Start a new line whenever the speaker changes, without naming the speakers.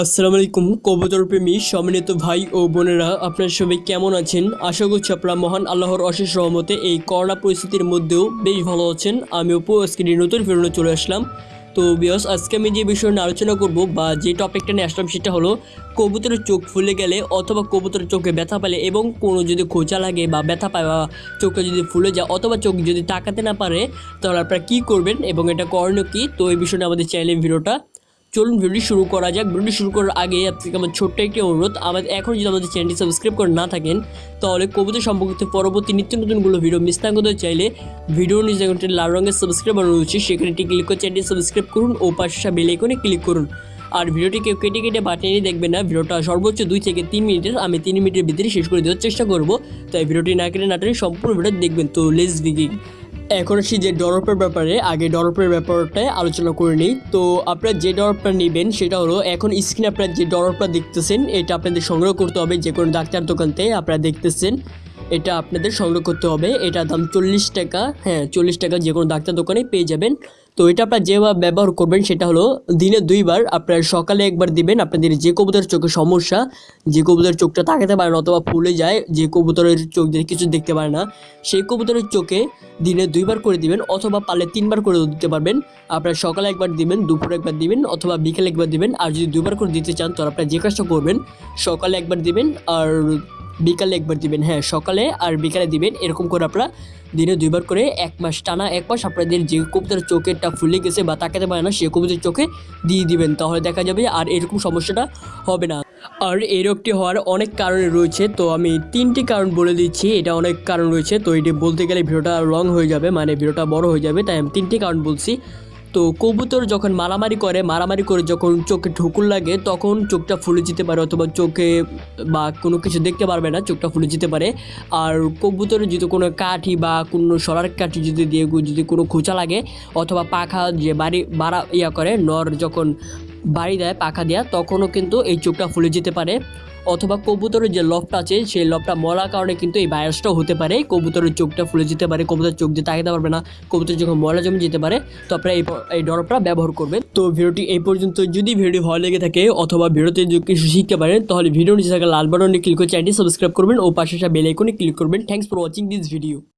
আসসালামু আলাইকুম কবুতর প্রেমী সম্মানিত ভাই ও বোনেরা, আপনারা সবাই কেমন আছেন? আশা করছি আপনারা মহান আল্লাহর অশেষ রহমতে এই করোনা পরিস্থিতির মধ্যেও বেশ ভালো আছেন। আমি অপু, আজকে নতুন ফেরোনো চলে আসলাম। তো বিয়স আজকে আমি যে বিষয় নিয়ে আলোচনা করব বা যে টপিকটা নিয়ে আসলাম সেটা হলো কবুতরের চোখ ফুলে গেলে অথবা কবুতরের চোখে ব্যথা পেলে এবং কোনো যদি খোঁচা লাগে বা ব্যথা পায় বা চোখে যদি ফুলে যায় অথবা চোখ যদি তাকাতে না পারে, তাহলে আপনারা কী করবেন এবং এটা করণীয় কী? তো এই বিষয়ে আমাদের চ্যানেলের ভিডিওটা চলুন ভিডিওটি শুরু করা যাক। ভিডিওটি শুরু করার আগে আপনাকে আমার ছোট্ট একটি অনুরোধ, আমাদের এখন যদি আমাদের চ্যানেলটি সাবস্ক্রাইব করে না থাকেন, তাহলে কবিতা সম্পর্কিত পরবর্তী নিত্য নতুনগুলো ভিডিও মিস না করতে চাইলে ভিডিও নিজ জায়গাটি লাল রঙের সাবস্ক্রাইব বানানো রয়েছে, সেখানে একটি ক্লিক করে চ্যানেলটি সাবস্ক্রাইব করুন ও পাশে বেল আইকনে ক্লিক করুন। আর ভিডিওটি কেউ কেটে কেটে বাটিয়ে দেখবেন না, ভিডিওটা সর্বোচ্চ দুই থেকে তিন মিনিটের, আমি তিন মিনিটের ভিতরে শেষ করে দেওয়ার চেষ্টা করব। তাই ভিডিওটি না কেটে না টেনে সম্পূর্ণ ভিডিও দেখবেন। তো লেস বিগিং এখন আসি যে ডরপের ব্যাপারে। আগে ডরপের ব্যাপারটা আলোচনা করে নিই। তো আপনারা যে ডরপটা নেবেন সেটা হলো, এখন স্ক্রিনে আপনারা যে ডরপটা দেখতেছেন, এটা আপনাদের সংগ্রহ করতে হবে যে কোনো ডাক্তার দোকানতে আপনারা দেখতেছেন। এটা আপনাদের সংগ্রহ করতে হবে। এটা দাম চল্লিশ টাকা। হ্যাঁ চল্লিশ টাকা যে কোনো ডাক্তার দোকানে পেয়ে যাবেন। তো এটা আপনারা যেভাবে ব্যবহার করবেন সেটা হলো দিনে দুইবার আপনারা সকালে একবার দিবেন আপনাদের যে কবুতরের চোখে সমস্যা, যে কবুতরের চোখটা তাকাতে পারে না অথবা ফুলে যায়, যে কবুতরের চোখ দিয়ে কিছু দেখতে পারে না, সেই কবুতরের চোখে দিনে দুইবার করে দিবেন অথবা পারলে তিনবার করে দিতে পারবেন। আপনারা সকালে একবার দিবেন, দুপুরে একবার দিবেন অথবা বিকেলে একবার দিবেন। আর যদি দুইবার করে দিতে চান তো আপনারা যে কাজটা করবেন, সকালে একবার দিবেন আর বিকালে একবার দিবেন হ্যাঁ সকালে আর বিকালে দিবেন। এরকম করে আপনারা দিনে দুইবার করে এক মাস, টানা এক মাস আপনাদের যে কবুতরের চোখেরটা ফুলে গেছে বা তাকাতে পারে না, সে কবুতরের চোখে দিয়ে দিবেন। তাহলে দেখা যাবে আর এরকম সমস্যাটা হবে না। আর এই রোগটি হওয়ার অনেক কারণ রয়েছে, তো আমি তিনটি কারণ বলে দিচ্ছি। এটা অনেক কারণ রয়েছে, তো এটি বলতে গেলে ভিডিওটা লং হয়ে যাবে মানে ভিডিওটা বড় হয়ে যাবে, তাই আমি তিনটি কারণ বলছি। তো কবুতর যখন মারামারি করে মারামারি করে যখন চোখে ঠুকুর লাগে, তখন চোখটা ফুলে যেতে পারে অথবা চোখে বা কোনো কিছু দেখতে পারবে না, চোখটা ফুলে যেতে পারে। আর কবুতরের যদি কোনো কাঠি বা কোনো সরার কাঠি যদি দিয়ে, যদি কোনো খোঁচা লাগে অথবা পাখা যে বাড়ি, বাড়া ইয়া করে, নর যখন বাড়ি দেয়, পাখা দেওয়া তখনও কিন্তু এই চোখটা ফুলে যেতে পারে। অথবা কবুতরের যে লফটা আছে, সেই লফটা মরার কারণে কিন্তু এই ভাইরাসটাও হতে পারে। কবুতরের চোখটা ফুলে যেতে পারে কবুতর চোখ দিয়ে তাকাতে পারবে না। কবুতর যখন ময়লা জমে যেতে পারে, তো আপনারা এই এই ডরপটা ব্যবহার করবেন। তো ভিডিওটি এই পর্যন্ত। যদি ভিডিও ভালো লেগে থাকে অথবা ভিডিওতে যদি কিছু শিখতে পারেন, তাহলে ভিডিও নিচে থাকা লাল বাটনে ক্লিক করে চ্যানেলটি সাবস্ক্রাইব করবেন ও পাশে বেল আইকনে ক্লিক করবেন। Thanks for watching this video